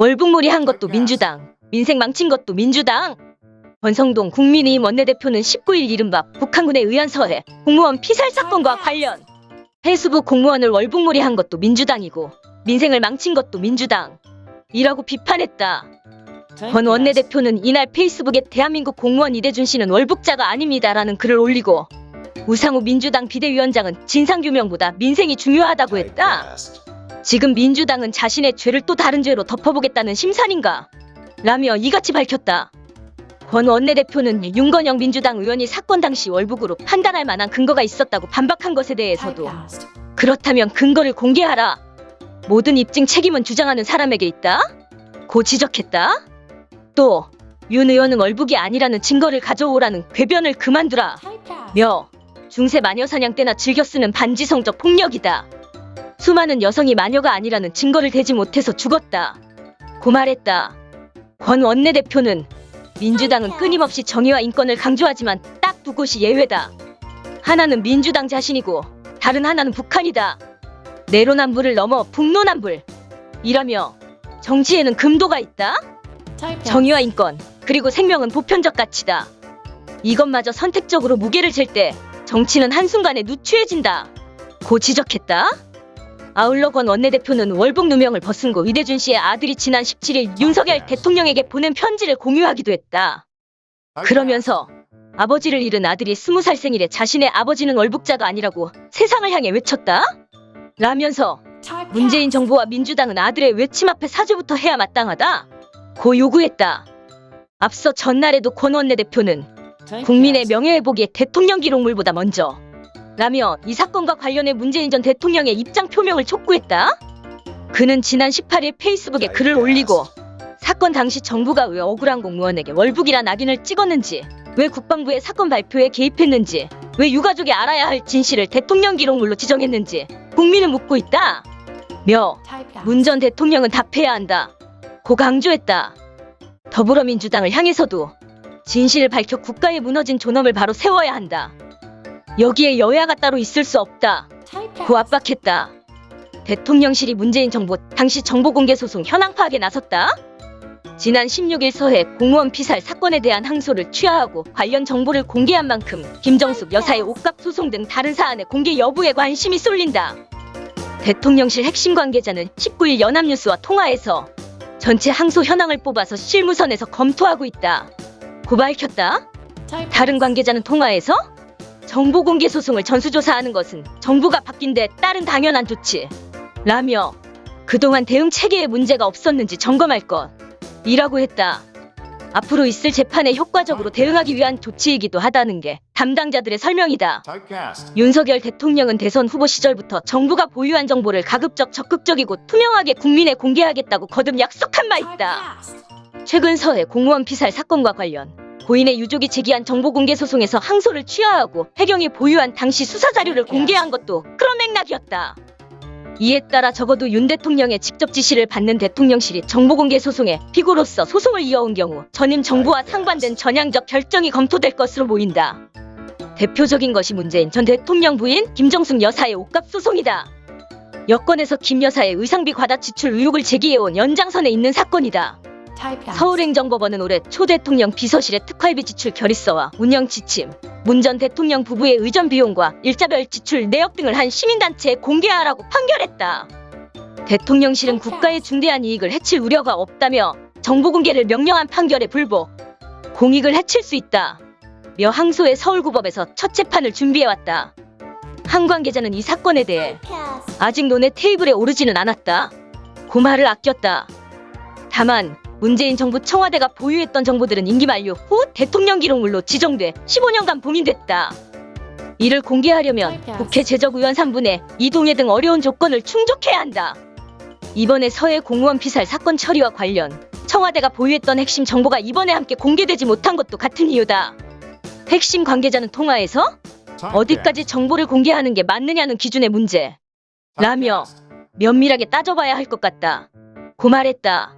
월북몰이 한 것도 민주당, 민생 망친 것도 민주당. 권성동 국민의힘 원내대표는 19일 이른바 북한군에 의한 서해 공무원 피살 사건과 관련 해수부 공무원을 월북몰이 한 것도 민주당이고 민생을 망친 것도 민주당. 이라고 비판했다. 권 원내대표는 이날 페이스북에 대한민국 공무원 이대준 씨는 월북자가 아닙니다라는 글을 올리고 우상호 민주당 비대위원장은 진상규명보다 민생이 중요하다고 했다. 지금 민주당은 자신의 죄를 또 다른 죄로 덮어보겠다는 심산인가? 라며 이같이 밝혔다. 권 원내대표는 윤건영 민주당 의원이 사건 당시 월북으로 판단할 만한 근거가 있었다고 반박한 것에 대해서도 그렇다면 근거를 공개하라. 모든 입증 책임은 주장하는 사람에게 있다. 고 지적했다. 또 윤 의원은 월북이 아니라는 증거를 가져오라는 궤변을 그만두라. 며 중세 마녀 사냥 때나 즐겨 쓰는 반지성적 폭력이다. 수많은 여성이 마녀가 아니라는 증거를 대지 못해서 죽었다. 고 말했다. 권 원내대표는 민주당은 끊임없이 정의와 인권을 강조하지만 딱 두 곳이 예외다. 하나는 민주당 자신이고 다른 하나는 북한이다. 내로남불을 넘어 북로남불. 이라며 정치에는 금도가 있다. 정의와 인권 그리고 생명은 보편적 가치다. 이것마저 선택적으로 무게를 잴 때 정치는 한순간에 누추해진다. 고 지적했다. 아울러 권 원내대표는 월북 누명을 벗은 고 이대준 씨의 아들이 지난 17일 윤석열 대통령에게 보낸 편지를 공유하기도 했다. 그러면서 아버지를 잃은 아들이 스무 살 생일에 자신의 아버지는 월북자가 아니라고 세상을 향해 외쳤다. 라면서 문재인 정부와 민주당은 아들의 외침 앞에 사죄부터 해야 마땅하다. 고 요구했다. 앞서 전날에도 권 원내대표는 국민의 명예회복이 대통령 기록물보다 먼저 라며 이 사건과 관련해 문재인 전 대통령의 입장 표명을 촉구했다. 그는 지난 18일 페이스북에 글을 올리고 사건 당시 정부가 왜 억울한 공무원에게 월북이란 낙인을 찍었는지 왜 국방부의 사건 발표에 개입했는지 왜 유가족이 알아야 할 진실을 대통령 기록물로 지정했는지 국민은 묻고 있다. 며 문 전 대통령은 답해야 한다. 고 강조했다. 더불어민주당을 향해서도 진실을 밝혀 국가의 무너진 존엄을 바로 세워야 한다. 여기에 여야가 따로 있을 수 없다. 고 압박했다. 대통령실이 문재인 정부 당시 정보공개 소송 현황 파악에 나섰다. 지난 16일 서해 공무원 피살 사건에 대한 항소를 취하하고 관련 정보를 공개한 만큼 김정숙 여사의 옷값 소송 등 다른 사안의 공개 여부에 관심이 쏠린다. 대통령실 핵심 관계자는 19일 연합뉴스와 통화에서 전체 항소 현황을 뽑아서 실무선에서 검토하고 있다. 고 밝혔다. 다른 관계자는 통화에서 정보 공개 소송을 전수조사하는 것은 정부가 바뀐 데 따른 당연한 조치. 라며 그동안 대응 체계에 문제가 없었는지 점검할 것. 이라고 했다. 앞으로 있을 재판에 효과적으로 대응하기 위한 조치이기도 하다는 게 담당자들의 설명이다. 윤석열 대통령은 대선 후보 시절부터 정부가 보유한 정보를 가급적 적극적이고 투명하게 국민에 공개하겠다고 거듭 약속한 바 있다. 최근 서해 공무원 피살 사건과 관련 고인의 유족이 제기한 정보 공개 소송에서 항소를 취하하고 해경이 보유한 당시 수사 자료를 공개한 것도 그런 맥락이었다. 이에 따라 적어도 윤 대통령의 직접 지시를 받는 대통령실이 정보 공개 소송에 피고로서 소송을 이어온 경우 전임 정부와 상반된 전향적 결정이 검토될 것으로 보인다. 대표적인 것이 문재인 전 대통령 부인 김정숙 여사의 옷값 소송이다. 여권에서 김 여사의 의상비 과다 지출 의혹을 제기해온 연장선에 있는 사건이다. 서울행정법원은 올해 초 대통령 비서실의 특활비 지출 결의서와 운영 지침, 문 전 대통령 부부의 의전 비용과 일자별 지출 내역 등을 한 시민단체에 공개하라고 판결했다. 대통령실은 국가의 중대한 이익을 해칠 우려가 없다며 정보 공개를 명령한 판결에 불복, 공익을 해칠 수 있다. 며 항소의 서울구법에서 첫 재판을 준비해왔다. 한 관계자는 이 사건에 대해 아직 논의 테이블에 오르지는 않았다. 고말을 아꼈다. 다만 문재인 정부 청와대가 보유했던 정보들은 임기 만료 후 대통령 기록물로 지정돼 15년간 봉인됐다. 이를 공개하려면 국회 제적의원 3분의 이동회 등 어려운 조건을 충족해야 한다. 이번에 서해 공무원 피살 사건 처리와 관련 청와대가 보유했던 핵심 정보가 이번에 함께 공개되지 못한 것도 같은 이유다. 핵심 관계자는 통화에서 어디까지 정보를 공개하는 게 맞느냐는 기준의 문제 라며 면밀하게 따져봐야 할 것 같다. 고 말했다.